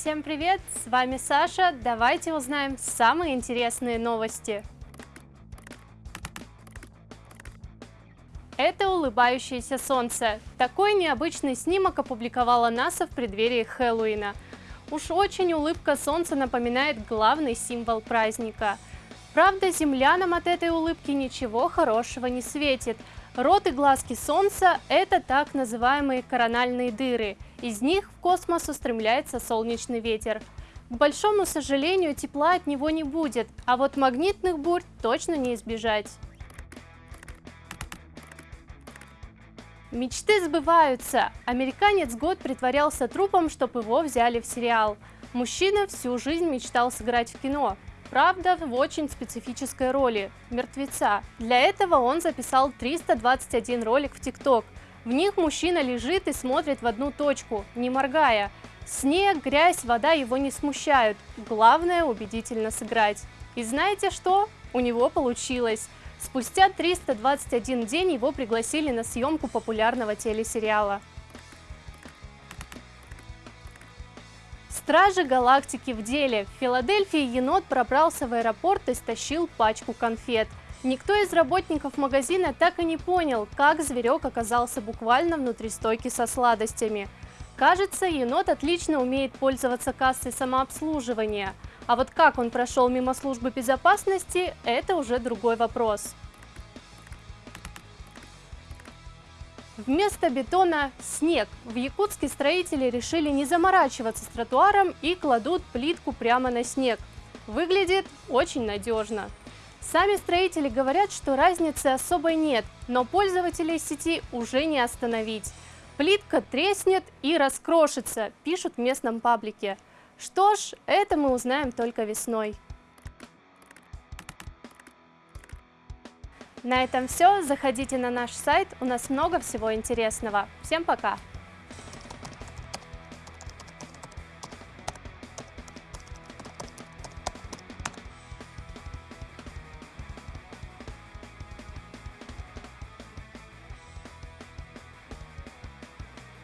Всем привет! С вами Саша. Давайте узнаем самые интересные новости. Это улыбающееся солнце. Такой необычный снимок опубликовала НАСА в преддверии Хэллоуина. Уж очень улыбка солнца напоминает главный символ праздника. Правда, землянам от этой улыбки ничего хорошего не светит – Рот и глазки Солнца – это так называемые корональные дыры. Из них в космос устремляется солнечный ветер. К большому сожалению, тепла от него не будет, а вот магнитных бурь точно не избежать. Мечты сбываются. Американец год притворялся трупом, чтобы его взяли в сериал. Мужчина всю жизнь мечтал сыграть в кино. Правда, в очень специфической роли – мертвеца. Для этого он записал 321 ролик в ТикТок. В них мужчина лежит и смотрит в одну точку, не моргая. Снег, грязь, вода его не смущают. Главное – убедительно сыграть. И знаете что? У него получилось. Спустя 321 день его пригласили на съемку популярного телесериала. Стражи галактики в деле. В Филадельфии енот пробрался в аэропорт и стащил пачку конфет. Никто из работников магазина так и не понял, как зверек оказался буквально внутри стойки со сладостями. Кажется, енот отлично умеет пользоваться кассой самообслуживания. А вот как он прошел мимо службы безопасности, это уже другой вопрос. Вместо бетона – снег. В Якутске строители решили не заморачиваться с тротуаром и кладут плитку прямо на снег. Выглядит очень надежно. Сами строители говорят, что разницы особой нет, но пользователей сети уже не остановить. Плитка треснет и раскрошится, пишут в местном паблике. Что ж, это мы узнаем только весной. На этом все. Заходите на наш сайт, у нас много всего интересного. Всем пока!